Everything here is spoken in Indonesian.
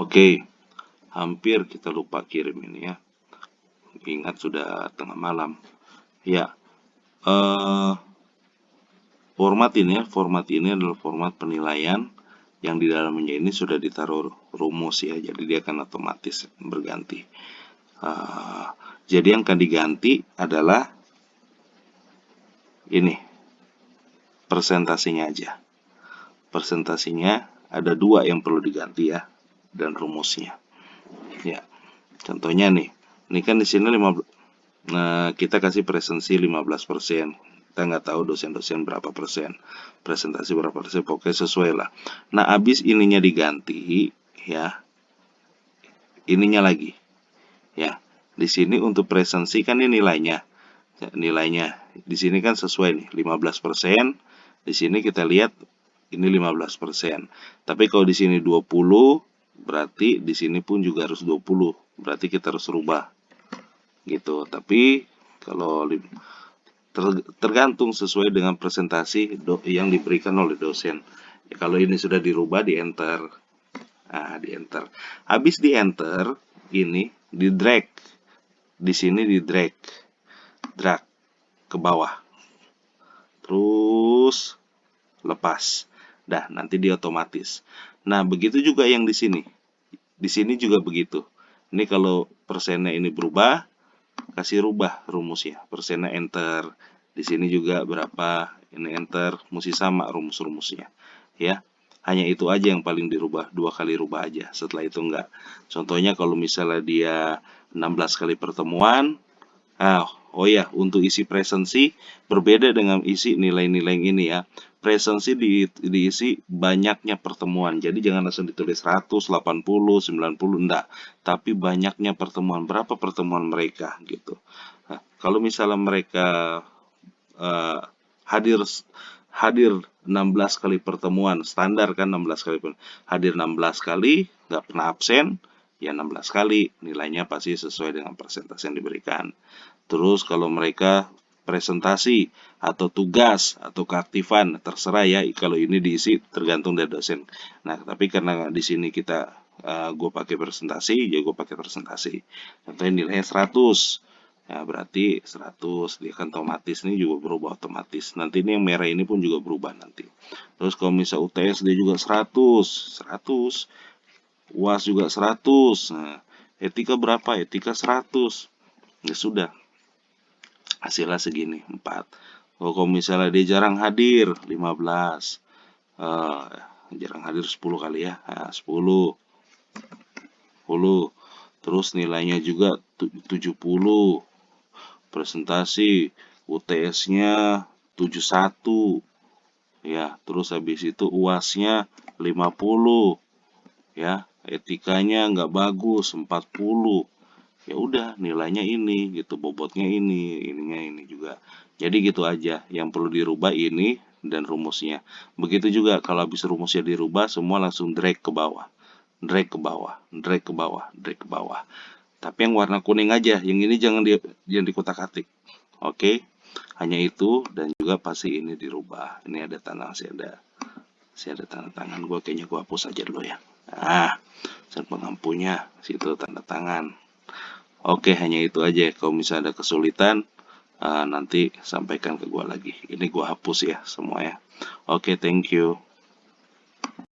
Oke, hampir kita lupa kirim ini ya. Ingat sudah tengah malam. Ya, eh, format ini ya, format ini adalah format penilaian yang di dalamnya ini sudah ditaruh rumus ya, jadi dia akan otomatis berganti. Uh, jadi yang akan diganti adalah ini, presentasinya aja. Presentasinya ada dua yang perlu diganti ya, dan rumusnya. Ya, contohnya nih, ini kan di sini 15, nah kita kasih presensi 15%. Kita nggak tahu dosen-dosen berapa persen, presentasi berapa persen, pokoknya sesuai lah. Nah, habis ininya diganti, ya, ininya lagi, ya. Di sini untuk presensi kan ini nilainya, ya, nilainya. Di sini kan sesuai nih, 15%. Di sini kita lihat ini 15%. Tapi kalau di sini 20, berarti di sini pun juga harus 20 berarti kita harus rubah. Gitu. Tapi kalau tergantung sesuai dengan presentasi yang diberikan oleh dosen. Ya, kalau ini sudah dirubah di enter nah di enter habis di enter ini di drag di sini di drag drag ke bawah. Terus lepas dah nanti dia otomatis Nah, begitu juga yang di sini. Di sini juga begitu. Ini kalau persennya ini berubah, kasih rubah rumusnya. Persennya enter. Di sini juga berapa, ini enter, mesti sama rumus-rumusnya. Ya, hanya itu aja yang paling dirubah, dua kali rubah aja. Setelah itu enggak. Contohnya kalau misalnya dia 16 kali pertemuan, ah, oh ya, untuk isi presensi berbeda dengan isi nilai-nilai ini ya presensi di, diisi banyaknya pertemuan. Jadi jangan langsung ditulis 100, 80, 90, enggak. Tapi banyaknya pertemuan. Berapa pertemuan mereka gitu. Nah, kalau misalnya mereka uh, hadir hadir 16 kali pertemuan, standar kan 16 kali hadir 16 kali, nggak pernah absen, ya 16 kali nilainya pasti sesuai dengan persentase yang diberikan. Terus kalau mereka presentasi atau tugas atau keaktifan terserah ya kalau ini diisi tergantung dari dosen. Nah tapi karena di sini kita uh, gue pakai presentasi ya gue pakai presentasi. Contohnya nilainya 100 ya berarti 100 dia kan otomatis ini juga berubah otomatis. Nanti ini yang merah ini pun juga berubah nanti. Terus kalau misal UTS dia juga 100 100 UAS juga 100 nah, etika berapa etika 100 ya sudah hasilnya segini 4 oh, kalau misalnya dia jarang hadir 15 uh, eh, jarang hadir 10 kali ya. Nah, 10 10 terus nilainya juga 70 presentasi UTS nya 71 ya terus habis itu UAS-nya 50 ya etikanya nggak bagus 40 ya udah nilainya ini gitu bobotnya ini ininya ini juga. Jadi gitu aja yang perlu dirubah ini dan rumusnya. Begitu juga kalau habis rumusnya dirubah semua langsung drag ke bawah. Drag ke bawah drag ke bawah drag ke bawah. Tapi yang warna kuning aja yang ini jangan di jangan dikotak atik oke? Hanya itu dan juga pasti ini dirubah. Ini ada tanda masih ada masih ada tanda tangan. Gue kayaknya gue hapus aja dulu ya. Nah dan pengampunya situ tanda tangan Oke, hanya itu aja. Kalau misalnya ada kesulitan, uh, nanti sampaikan ke gua lagi. Ini gua hapus ya semua ya. Oke, thank you.